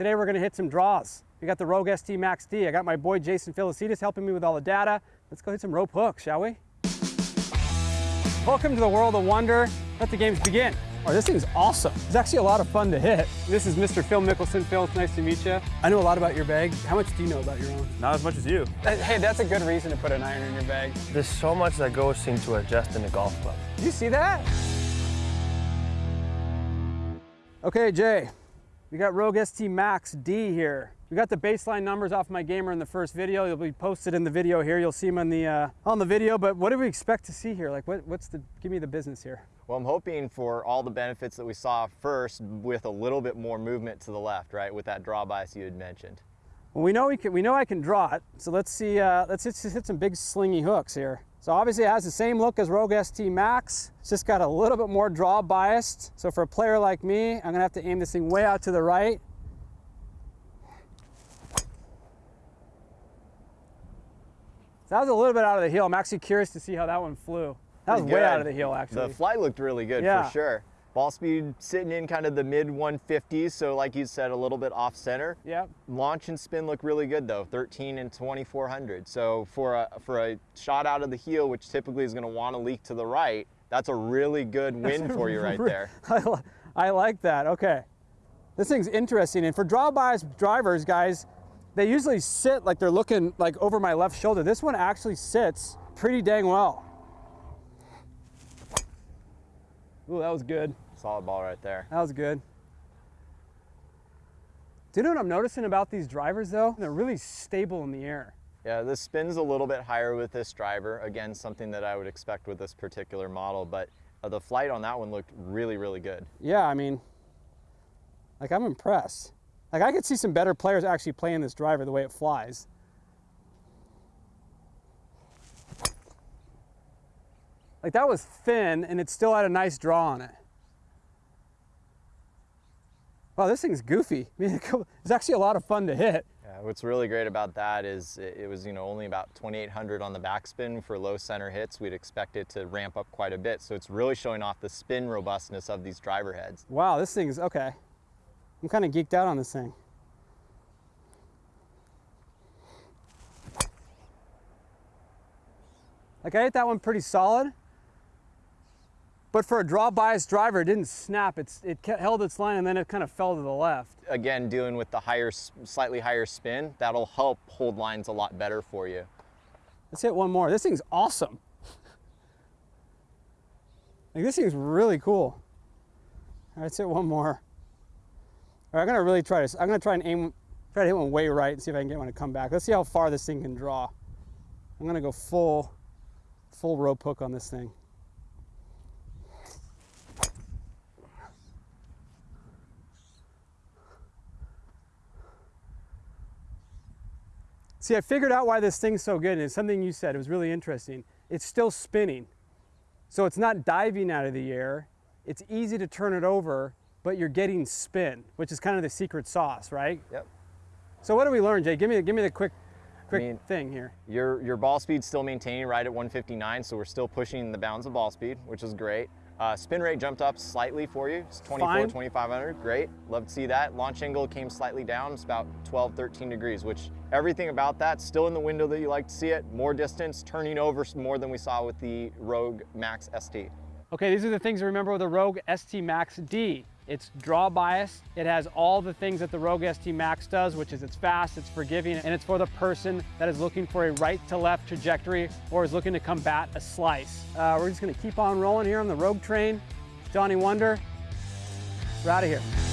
Today we're gonna hit some draws. We got the Rogue ST Max D. I got my boy Jason Philicides helping me with all the data. Let's go hit some rope hooks, shall we? Welcome to the world of wonder. Let the games begin. Oh, this thing's awesome. It's actually a lot of fun to hit. This is Mr. Phil Mickelson. Phil, it's nice to meet you. I know a lot about your bag. How much do you know about your own? Not as much as you. Uh, hey, that's a good reason to put an iron in your bag. There's so much that goes into adjusting a golf club. Did you see that? Okay, Jay, we got Rogue ST Max D here. We got the baseline numbers off my gamer in the first video. They'll be posted in the video here. You'll see them on the uh, on the video. But what do we expect to see here? Like, what, what's the? Give me the business here. Well, I'm hoping for all the benefits that we saw first with a little bit more movement to the left, right, with that draw bias you had mentioned. Well, we know we can. We know I can draw it. So let's see. Uh, let's just hit some big slingy hooks here. So obviously it has the same look as Rogue ST Max. It's just got a little bit more draw biased. So for a player like me, I'm gonna have to aim this thing way out to the right. So that was a little bit out of the heel. I'm actually curious to see how that one flew. That was way out of the heel, actually. The flight looked really good Yeah. for sure. Ball speed sitting in kind of the mid 150s, so like you said, a little bit off center. Yep. Launch and spin look really good though, 13 and 2400. So for a for a shot out of the heel, which typically is going to want to leak to the right, that's a really good win for you right there. I, li- I like that. Okay. This thing's interesting. And for draw bias drivers, guys, they usually sit like they're looking like over my left shoulder. This one actually sits pretty dang well. Ooh, that was good. Solid ball right there. That was good. Do you know what I'm noticing about these drivers though? They're really stable in the air. Yeah, this spin's a little bit higher with this driver. Again, something that I would expect with this particular model, but uh, the flight on that one looked really, really good. Yeah, I mean, like I'm impressed. Like I could see some better players actually playing this driver the way it flies. Like that was thin and it still had a nice draw on it. Wow, this thing's goofy. I mean, it's actually a lot of fun to hit. Yeah, what's really great about that is it, was, you know, only about 2,800 on the backspin for low center hits. We'd expect it to ramp up quite a bit. So it's really showing off the spin robustness of these driver heads. Wow, this thing's okay. I'm kind of geeked out on this thing. Like I hit that one pretty solid, but for a draw bias driver, it didn't snap. It's, it held its line and then it kind of fell to the left. Again, dealing with the higher, slightly higher spin, that'll help hold lines a lot better for you. Let's hit one more. This thing's awesome. Like this thing's really cool. All right, let's hit one more. All right, I'm gonna really try this. I'm gonna try and aim, try to hit one way right and see if I can get one to come back. Let's see how far this thing can draw. I'm gonna go full, full rope hook on this thing. See, I figured out why this thing's so good, and it's something you said. It was really interesting. It's still spinning. So it's not diving out of the air. It's easy to turn it over, but you're getting spin, which is kind of the secret sauce, right? Yep. So what do we learn, Jay? Give me, give me the quick, quick mean- thing here. Your, your ball speed's still maintaining right at 159, so we're still pushing the bounds of ball speed, which is great. Uh, spin rate jumped up slightly for you. It's 24, Fine. 2500, great. Love to see that. Launch angle came slightly down. It's about 12, 13 degrees, which everything about that still in the window that you like to see it. More distance, turning over more than we saw with the Rogue Max ST. Okay, these are the things to remember with the Rogue ST Max D. It's draw bias. It has all the things that the Rogue ST Max does, which is it's fast, it's forgiving, and it's for the person that is looking for a right to left trajectory or is looking to combat a slice. Uh, we're just gonna keep on rolling here on the Rogue train. Johnny Wunder, we're out of here.